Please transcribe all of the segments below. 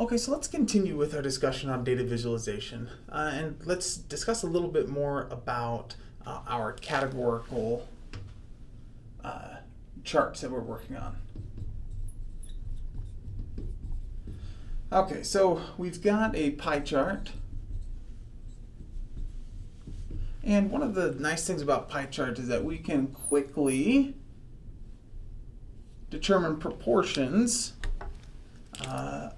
Okay, so let's continue with our discussion on data visualization. Uh, and let's discuss a little bit more about uh, our categorical uh, charts that we're working on. Okay, so we've got a pie chart. And one of the nice things about pie charts is that we can quickly determine proportions uh,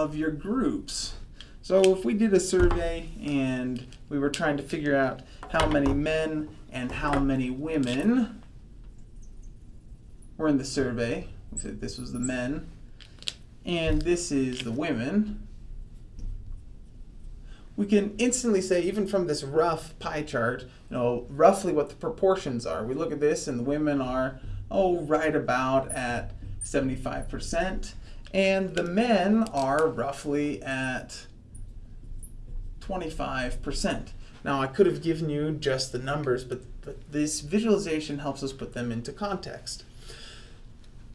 of your groups. So if we did a survey and we were trying to figure out how many men and how many women were in the survey, we said this was the men, and this is the women, we can instantly say, even from this rough pie chart, you know, roughly what the proportions are. We look at this and the women are, oh, right about at 75%, and the men are roughly at 25%. Now I could have given you just the numbers, but, but this visualization helps us put them into context.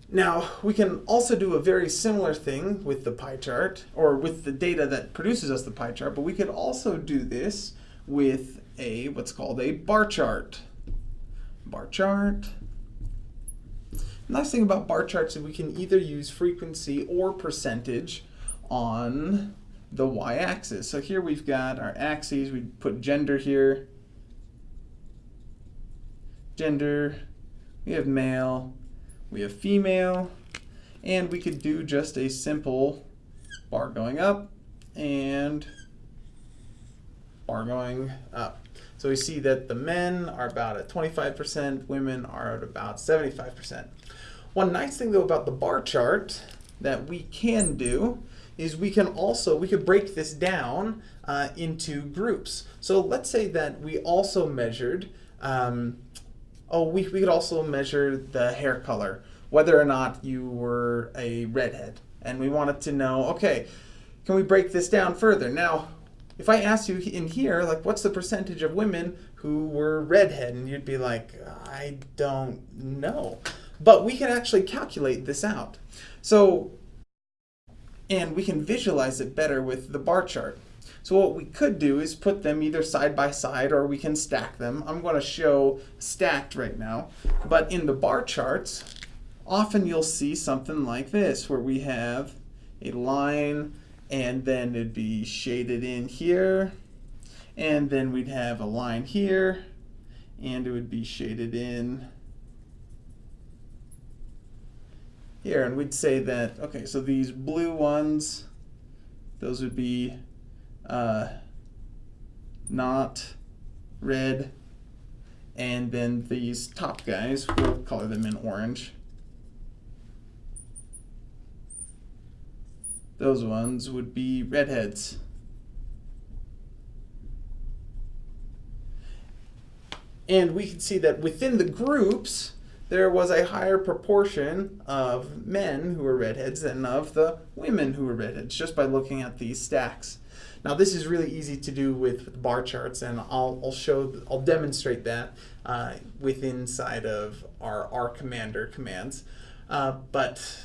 Now, we can also do a very similar thing with the pie chart, or with the data that produces us the pie chart, but we could also do this with a what's called a bar chart. Bar chart, nice thing about bar charts is we can either use frequency or percentage on the y-axis. So here we've got our axes, we put gender here, gender, we have male, we have female, and we could do just a simple bar going up and bar going up. So we see that the men are about at 25%, women are at about 75%. One nice thing though about the bar chart that we can do is we can also, we could break this down uh, into groups. So let's say that we also measured, um, oh, we, we could also measure the hair color, whether or not you were a redhead. And we wanted to know, okay, can we break this down further? Now, if I asked you in here, like, what's the percentage of women who were redhead? And you'd be like, I don't know. But we can actually calculate this out. So, and we can visualize it better with the bar chart. So what we could do is put them either side by side or we can stack them. I'm going to show stacked right now. But in the bar charts, often you'll see something like this where we have a line and then it'd be shaded in here. And then we'd have a line here. And it would be shaded in here. And we'd say that, okay, so these blue ones, those would be uh, not red, and then these top guys, we'll color them in orange. Those ones would be redheads. And we can see that within the groups, there was a higher proportion of men who were redheads than of the women who were redheads, just by looking at these stacks. Now this is really easy to do with bar charts, and I'll, I'll show, I'll demonstrate that uh, with inside of our R Commander commands. Uh, but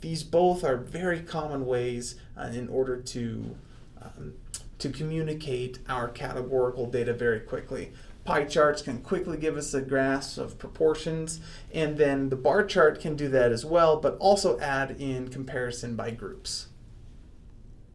these both are very common ways uh, in order to um, to communicate our categorical data very quickly. Pie charts can quickly give us a grasp of proportions, and then the bar chart can do that as well, but also add in comparison by groups.